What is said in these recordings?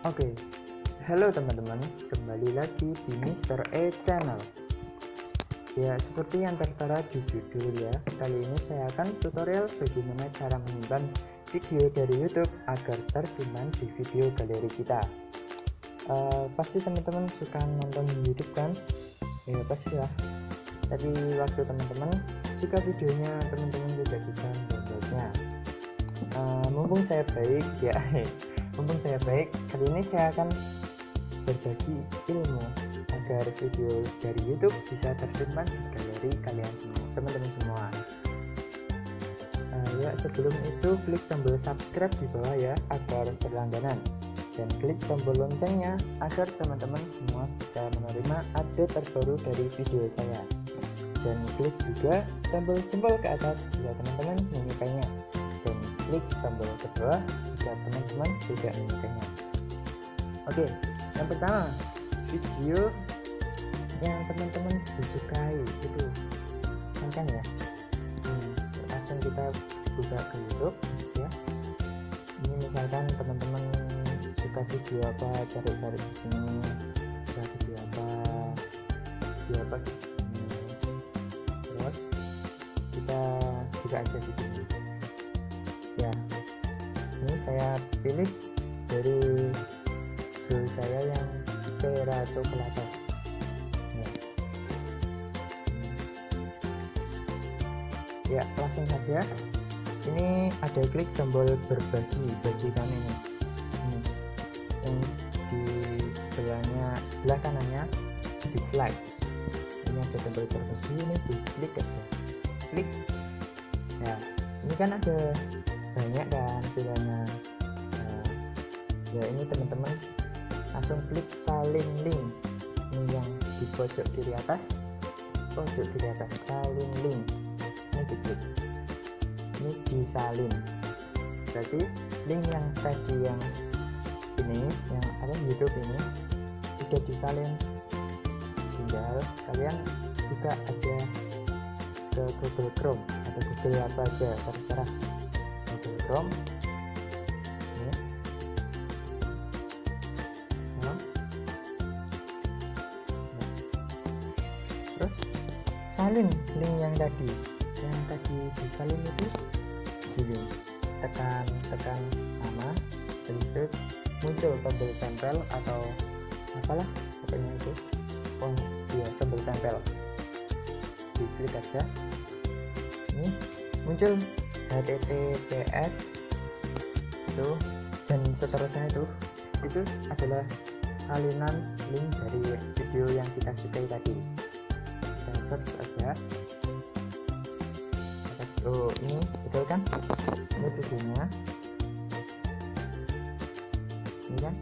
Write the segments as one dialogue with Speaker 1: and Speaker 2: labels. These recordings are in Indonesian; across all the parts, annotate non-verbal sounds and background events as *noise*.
Speaker 1: Oke, halo teman-teman, kembali lagi di Mr. E Channel. Ya, seperti yang tertera di judul ya, kali ini saya akan tutorial bagaimana cara menyimpan video dari YouTube agar tersimpan di video galeri kita. Uh, pasti teman-teman suka nonton YouTube kan? Ya pastilah. Tapi waktu teman-teman suka videonya, teman-teman tidak bisa mendownloadnya. Uh, mumpung saya baik ya *laughs* mumpung saya baik kali ini saya akan berbagi ilmu agar video dari YouTube bisa tersimpan di galeri kalian semua teman-teman semua. Uh, ya sebelum itu klik tombol subscribe di bawah ya agar berlangganan. Dan klik tombol loncengnya agar teman-teman semua bisa menerima update terbaru dari video saya. Dan klik juga tombol jempol ke atas bila teman-teman menyukainya dan klik tombol kedua jika teman-teman tidak menyukainya oke yang pertama video yang teman-teman disukai itu misalkan ya hmm, langsung kita buka ke YouTube ya. Ini misalkan teman-teman suka video apa cari-cari di sini suka video apa video apa? Hmm. terus kita buka aja video ini saya pilih dari bro saya yang Vera Coklatas ya. ya langsung saja. Ini ada klik tombol berbagi bagikan ini. Ini. Yang di sebelahnya sebelah kanannya dislike ini ada tombol berbagi ini diklik aja. Klik. Ya ini kan ada banyak kan pilihannya nah, ya ini teman-teman langsung klik salin link. Ini yang di pojok kiri atas pojok kiri atas salin link. Ini diklik. Ini disalin berarti link yang tadi yang ini yang apa YouTube ini sudah disalin tinggal kalian buka aja ke Google Chrome atau Google apa aja terserah Nah. terus salin link yang tadi. Yang tadi disalin itu gini. Tekan tekan nama habis itu muncul tombol tempel atau apalah pokoknya itu. Oh iya tombol tempel. Diklik aja. Ini muncul https itu dan seterusnya itu itu adalah salinan link dari video yang kita sukai tadi. Kita search aja. Oh ini betul kan? Ini videonya. Ini kan?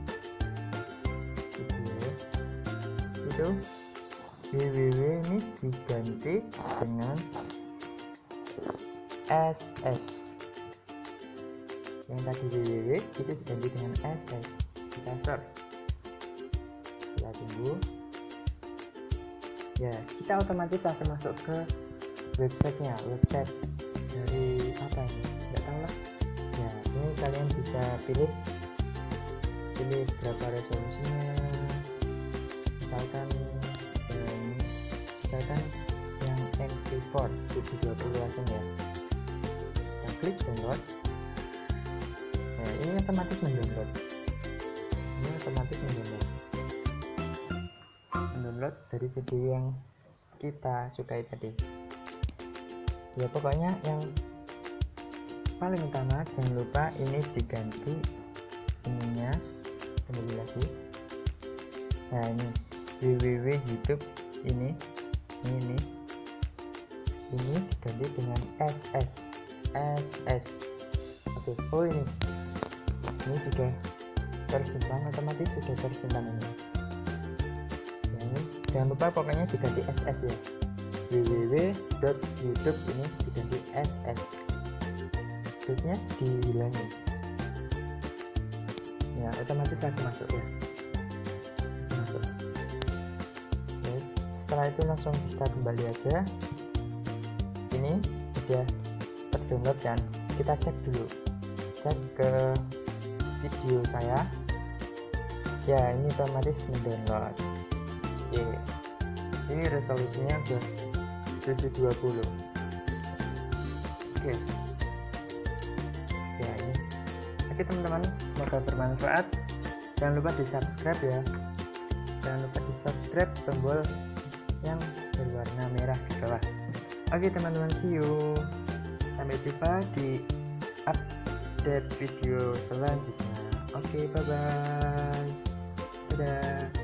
Speaker 1: Video. Situ. Www ini diganti dengan ss yang tadi www itu diganti dengan ss kita search. Kita tunggu. Ya kita otomatis langsung masuk ke websitenya. Website dari apa ini? Nggak tahu lah. Ya ini kalian bisa pilih. Pilih berapa resolusinya. Misalkan um, misalkan yang MP4 720 langsung ya klik download. Nah ini otomatis mendownload. Ini otomatis mendownload. Mendownload dari video yang kita sukai tadi. Ya pokoknya yang paling utama jangan lupa ini diganti ininya kembali lagi. Nah ini www youtube ini ini ini diganti dengan ss ss oke oh ini. Ini sudah tersimpan otomatis sudah tersimpan ini. Ini jangan lupa pokoknya diganti ss ya. www.youtube ini diganti ss maksudnya dihilangi ya otomatis langsung masuk ya. Langsung masuk. Oke, setelah itu langsung kita kembali aja. Ini sudah terdownload kan kita cek dulu. Cek ke video saya. Ya ini otomatis mendownload. Oke. Ini resolusinya udah 720 oke. Ya ini. Oke teman-teman. Semoga bermanfaat. Jangan lupa di subscribe ya. Jangan lupa di subscribe tombol yang berwarna merah di bawah. Oke teman-teman. See you sampai jumpa di update video selanjutnya. Oke bye bye dadah